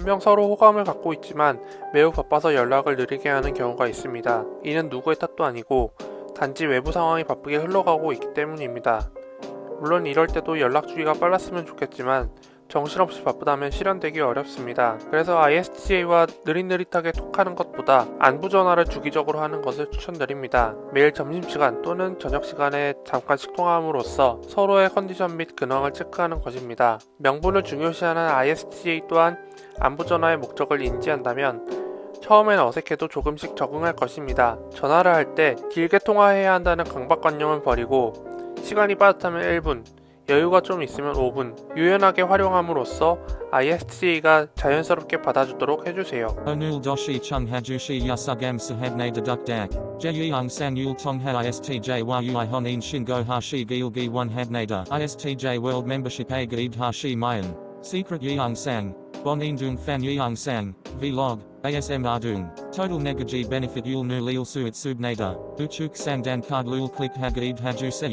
분명 서로 호감을 갖고 있지만 매우 바빠서 연락을 느리게 하는 경우가 있습니다. 이는 누구의 탓도 아니고 단지 외부 상황이 바쁘게 흘러가고 있기 때문입니다. 물론 이럴 때도 연락 주기가 빨랐으면 좋겠지만 정신없이 바쁘다면 실현되기 어렵습니다. 그래서 ISTJ와 느릿느릿하게 톡하는 것보다 안부 전화를 주기적으로 하는 것을 추천드립니다. 매일 점심시간 또는 저녁시간에 잠깐씩 통화함으로써 서로의 컨디션 및 근황을 체크하는 것입니다. 명분을 중요시하는 ISTJ 또한 안부 전화의 목적을 인지한다면 처음엔 어색해도 조금씩 적응할 것입니다. 전화를 할 때 길게 통화해야 한다는 강박관념을 버리고 시간이 빠듯하면 1분, 여유가 좀 있으면 5분, 유연하게 활용함으로써 ISTJ가 자연스럽게 받아주도록 해주세요. Onul doshi chung hajushi yasugam sahabne deduk dak. Jeyang sang yul tongha ISTJ yu honin shingo hashi gilgi one habnada. ISTJ world membership gaid hashi mayan. Secret yang sang. Bon indung fan yang sang. Vlog. ASM ardung. Total negaji benefit yul nu lil suit subnada. Uchuk sang dan card lul click hagaid haju se.